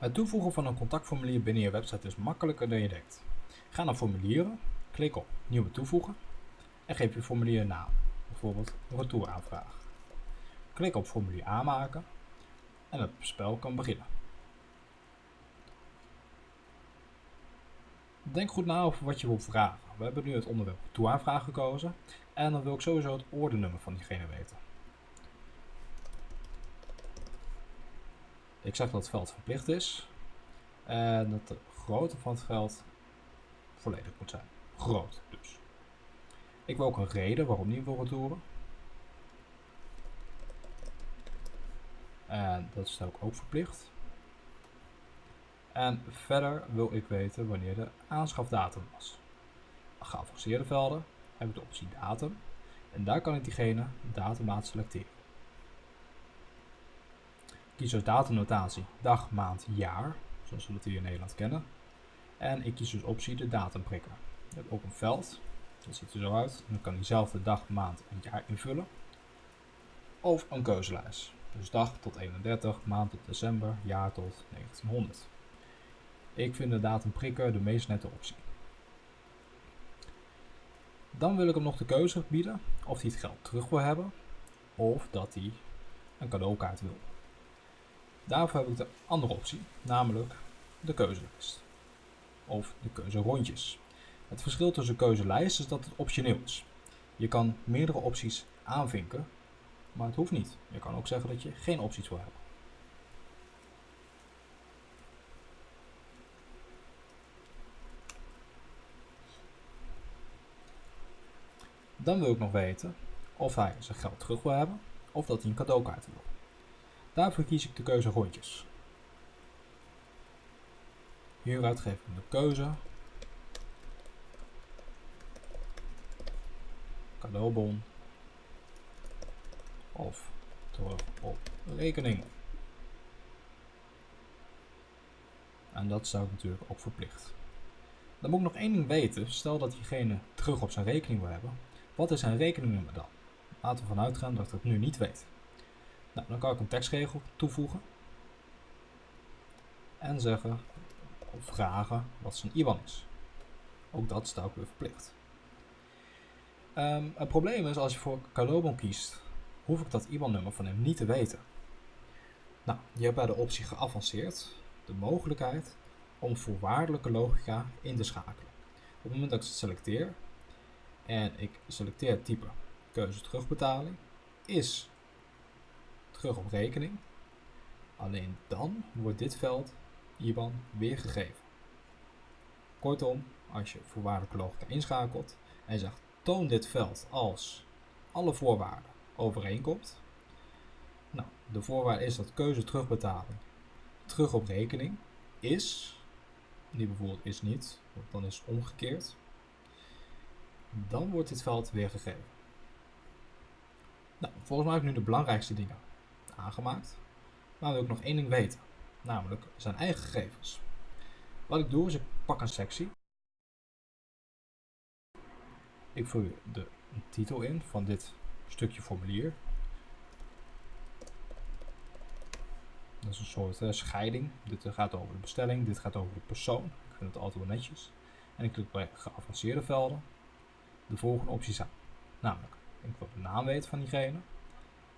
Het toevoegen van een contactformulier binnen je website is makkelijker dan je denkt. Ga naar formulieren, klik op nieuwe toevoegen en geef je formulier een naam, bijvoorbeeld retouraanvraag. Klik op formulier aanmaken en het spel kan beginnen. Denk goed na over wat je wilt vragen. We hebben nu het onderwerp toeaanvraag gekozen en dan wil ik sowieso het ordenummer van diegene weten. Ik zeg dat het veld verplicht is en dat de grootte van het veld volledig moet zijn. Groot dus. Ik wil ook een reden waarom die wil retouren. En dat is ook, ook verplicht. En verder wil ik weten wanneer de aanschafdatum was. Geavanceerde velden heb ik de optie datum. En daar kan ik diegene datummaat selecteren. Kies als datumnotatie dag, maand, jaar, zoals we dat hier in Nederland kennen. En ik kies dus optie de datum prikken. Ik heb ook een veld, dat ziet er zo uit. Dan kan hij zelf de dag, maand en jaar invullen. Of een keuzelijst. Dus dag tot 31, maand tot december, jaar tot 1900. Ik vind de datum prikken de meest nette optie. Dan wil ik hem nog de keuze bieden of hij het geld terug wil hebben of dat hij een cadeaukaart wil. Daarvoor heb ik de andere optie, namelijk de keuzelijst of de keuze rondjes. Het verschil tussen keuzelijst is dat het optioneel is. Je kan meerdere opties aanvinken, maar het hoeft niet. Je kan ook zeggen dat je geen opties wil hebben. Dan wil ik nog weten of hij zijn geld terug wil hebben of dat hij een cadeaukaart wil. Daarvoor kies ik de keuze rondjes. Hieruit geef ik de keuze cadeaubon of terug op rekening. En dat zou ik natuurlijk ook verplicht. Dan moet ik nog één ding weten. Stel dat diegene terug op zijn rekening wil hebben. Wat is zijn rekeningnummer dan? Laten we vanuit gaan dat ik het nu niet weet. Nou, dan kan ik een tekstregel toevoegen. En zeggen of vragen wat zijn IBAN is. Ook dat staat ook weer verplicht. Um, het probleem is als je voor cadeaubon kiest, hoef ik dat IBAN-nummer van hem niet te weten. Nou, je hebt bij de optie geavanceerd de mogelijkheid om voorwaardelijke logica in te schakelen. Op het moment dat ik het selecteer en ik selecteer het type keuze terugbetaling, is terug op rekening. Alleen dan wordt dit veld IBAN weergegeven. Kortom, als je voorwaardelijke logica inschakelt en zegt toon dit veld als alle voorwaarden overeenkomt. Nou, de voorwaarde is dat keuze terugbetalen terug op rekening is, die bijvoorbeeld is niet, want dan is omgekeerd. Dan wordt dit veld weergegeven. Nou, volgens mij heb ik nu de belangrijkste dingen aangemaakt. Maar wil ik nog één ding weten, namelijk zijn eigen gegevens. Wat ik doe is ik pak een sectie ik vul de titel in van dit stukje formulier. Dat is een soort uh, scheiding. Dit uh, gaat over de bestelling, dit gaat over de persoon. Ik vind het altijd wel netjes. En ik klik bij geavanceerde velden de volgende opties aan. Namelijk, ik wil de naam weten van diegene.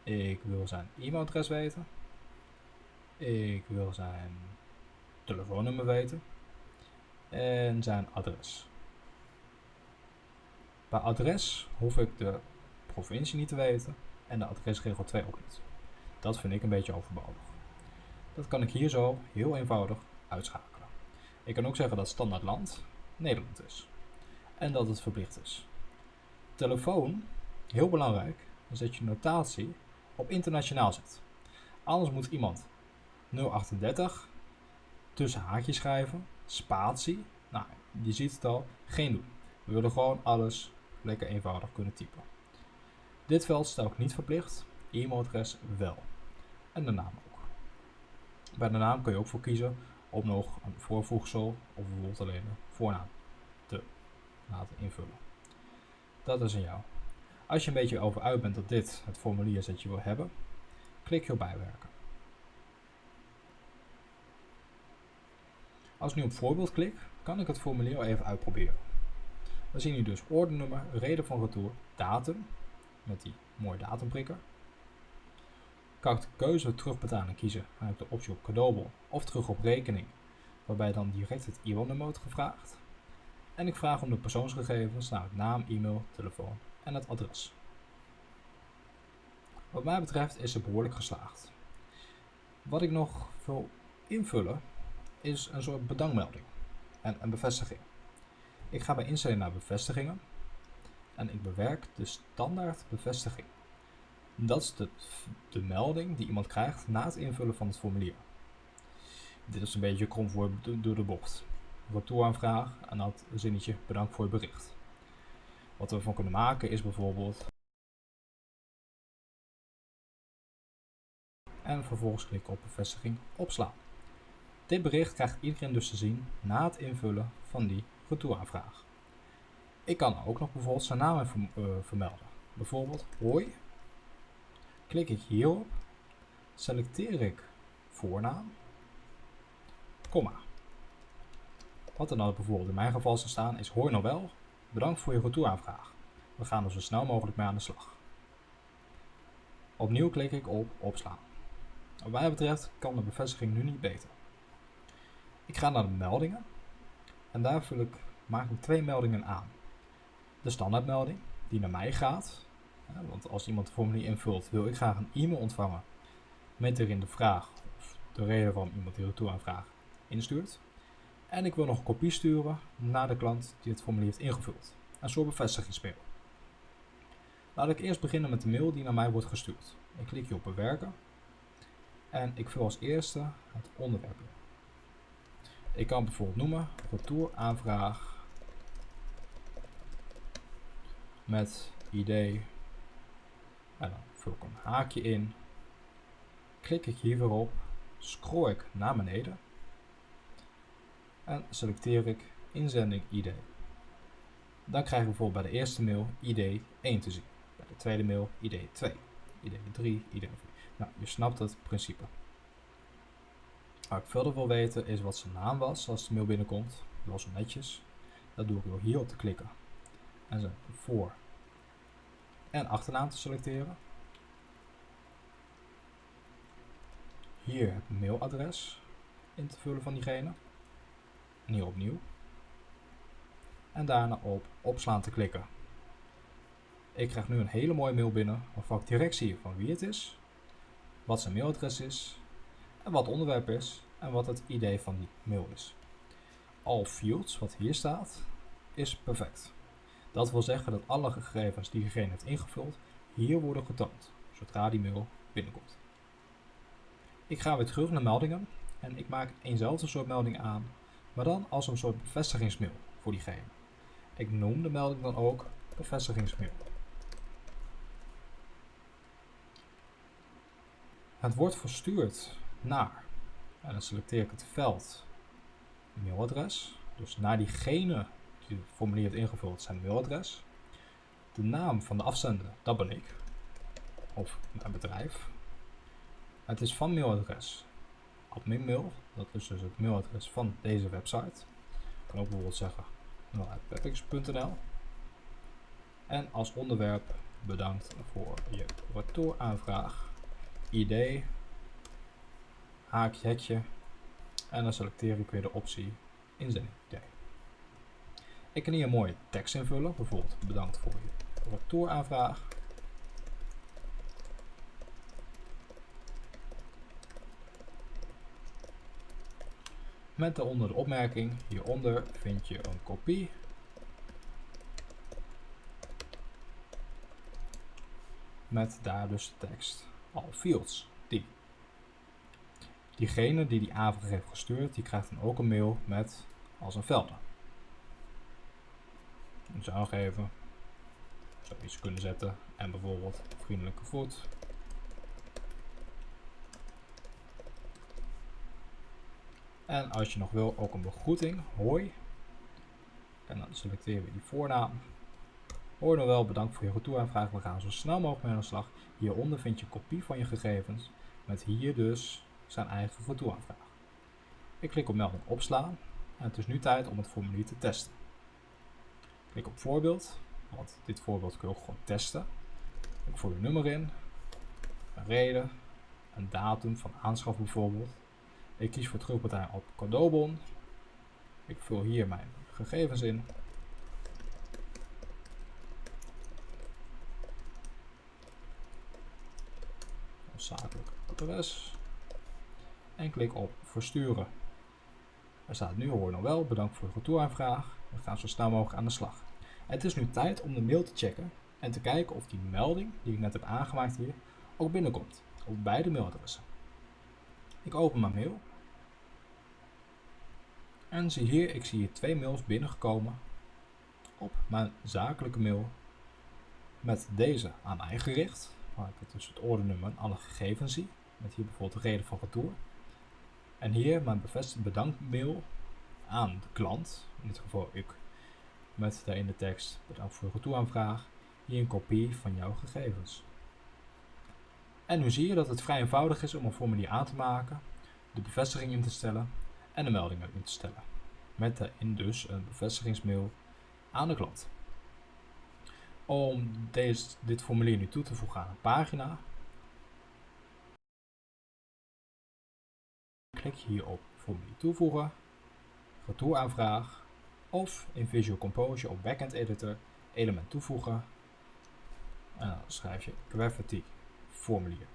Ik wil zijn e-mailadres weten. Ik wil zijn telefoonnummer weten. En zijn adres. Bij adres hoef ik de provincie niet te weten en de adresregel 2 ook niet. Dat vind ik een beetje overbodig. Dat kan ik hier zo heel eenvoudig uitschakelen. Ik kan ook zeggen dat standaard land Nederland is. En dat het verplicht is. Telefoon, heel belangrijk, is dat je notatie op internationaal zet. Anders moet iemand 038 tussen haakjes schrijven, spatie, nou je ziet het al, geen doen. We willen gewoon alles lekker eenvoudig kunnen typen. Dit veld stel ik niet verplicht, e-mailadres wel. En de naam ook. Bij de naam kun je ook voor kiezen om nog een voorvoegsel of bijvoorbeeld alleen een voornaam te laten invullen. Dat is aan jou. Als je een beetje over uit bent dat dit het formulier is dat je wil hebben, klik je op bijwerken. Als ik nu op voorbeeld klik, kan ik het formulier even uitproberen. We zien hier dus ordenummer, reden van retour, datum, met die mooie datumprikker. Kan ik de keuze terugbetalen kiezen, dan ik de optie op cadeaubon of terug op rekening, waarbij dan direct het IBAN-nummer wordt gevraagd. En ik vraag om de persoonsgegevens, nou naam, e-mail, telefoon en het adres. Wat mij betreft is het behoorlijk geslaagd. Wat ik nog wil invullen is een soort bedankmelding en een bevestiging. Ik ga bij instelling naar bevestigingen en ik bewerk de standaard bevestiging. Dat is de, melding die iemand krijgt na het invullen van het formulier. Dit is een beetje krom voor door de bocht. Retouraanvraag en dat zinnetje bedankt voor je bericht. Wat we ervan kunnen maken is bijvoorbeeld en vervolgens klikken op bevestiging opslaan. Dit bericht krijgt iedereen dus te zien na het invullen van die retouraanvraag. Ik kan ook nog bijvoorbeeld zijn naam uh, vermelden. Bijvoorbeeld hoi. Klik ik hierop, selecteer ik voornaam, komma. Wat er dan bijvoorbeeld in mijn geval zou staan is hoi Nobel, bedankt voor je retouraanvraag. We gaan er zo snel mogelijk mee aan de slag. Opnieuw klik ik op opslaan. Wat mij betreft kan de bevestiging nu niet beter. Ik ga naar de meldingen en daar vul ik, maak ik twee meldingen aan. De standaardmelding die naar mij gaat, want als iemand het formulier invult wil ik graag een e-mail ontvangen met erin de vraag of de reden waarom iemand die retouraanvraag instuurt. En ik wil nog een kopie sturen naar de klant die het formulier heeft ingevuld. Een soort bevestigingsmail. Laat ik eerst beginnen met de mail die naar mij wordt gestuurd. Ik klik hier op bewerken en ik vul als eerste het onderwerp in. Ik kan bijvoorbeeld noemen retouraanvraag met idee en dan vul ik een haakje in. Klik ik hier weer op, scroll ik naar beneden en selecteer ik inzending ID. Dan krijg ik bijvoorbeeld bij de eerste mail ID 1 te zien, bij de tweede mail ID 2, ID 3, ID 4. Nou, je snapt het principe. Waar ik verder wil weten is wat zijn naam was als de mail binnenkomt. Zo netjes. Dat doe ik door hier op te klikken en zijn voor- en achternaam te selecteren. Hier het mailadres in te vullen van diegene. Hier opnieuw. En daarna op opslaan te klikken. Ik krijg nu een hele mooie mail binnen waarvan ik direct zie van wie het is, wat zijn mailadres is en wat het onderwerp is en wat het idee van die mail is. All fields, wat hier staat, is perfect. Dat wil zeggen dat alle gegevens die diegene heeft ingevuld hier worden getoond, zodra die mail binnenkomt. Ik ga weer terug naar meldingen en ik maak eenzelfde soort melding aan, maar dan als een soort bevestigingsmail voor diegene. Ik noem de melding dan ook bevestigingsmail. Het wordt verstuurd naar, en dan selecteer ik het veld mailadres, dus naar diegene die het formulier heeft ingevuld, zijn mailadres. De naam van de afzender, dat ben ik, of mijn bedrijf. Het is van mailadres adminmail, dat is dus het mailadres van deze website. Ik kan ook bijvoorbeeld zeggen mail.peppix.nl En als onderwerp bedankt voor je retouraanvraag ID, haakje, hekje en dan selecteer ik weer de optie inzending. Ik kan hier een mooie tekst invullen, bijvoorbeeld bedankt voor je retouraanvraag. Met daaronder de opmerking, hieronder vind je een kopie met daar dus de tekst all fields. Die. Diegene die die aanvraag heeft gestuurd, die krijgt dan ook een mail met als een velden. Ik zou nog even zoiets kunnen zetten en bijvoorbeeld vriendelijke voet. En als je nog wil, ook een begroeting. Hoi. En dan selecteren we die voornaam. Hoi nog wel, bedankt voor je retouraanvraag. We gaan zo snel mogelijk mee aan de slag. Hieronder vind je een kopie van je gegevens. Met hier dus zijn eigen retouraanvraag. Ik klik op melding opslaan. En het is nu tijd om het formulier te testen. Klik op voorbeeld, want dit voorbeeld kun je gewoon testen. Ik voer een nummer in, een reden, een datum van aanschaf bijvoorbeeld. Ik kies voor terugbetaling op cadeaubon. Ik vul hier mijn gegevens in. Zakelijk adres. En klik op versturen. Er staat nu hoor nog wel, bedankt voor de retouraanvraag. We gaan zo snel mogelijk aan de slag. Het is nu tijd om de mail te checken en te kijken of die melding die ik net heb aangemaakt hier ook binnenkomt op beide mailadressen. Ik open mijn mail en zie hier, ik zie hier twee mails binnengekomen op mijn zakelijke mail met deze aan mij gericht, waar ik dus het ordernummer en alle gegevens zie, met hier bijvoorbeeld de reden van retour. En hier mijn bevestigde bedankmail aan de klant, in dit geval ik, met daarin de tekst bedankt voor de retouraanvraag, hier een kopie van jouw gegevens. En nu zie je dat het vrij eenvoudig is om een formulier aan te maken, de bevestiging in te stellen en de meldingen in te stellen. Met daarin dus een bevestigingsmail aan de klant. Om deze, dit formulier nu toe te voegen aan een pagina, klik je hier op formulier toevoegen, retouraanvraag of in Visual Composer op Backend Editor element toevoegen en dan schrijf je Gravity formulier.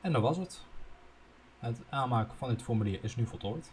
En dat was het. Het aanmaken van dit formulier is nu voltooid.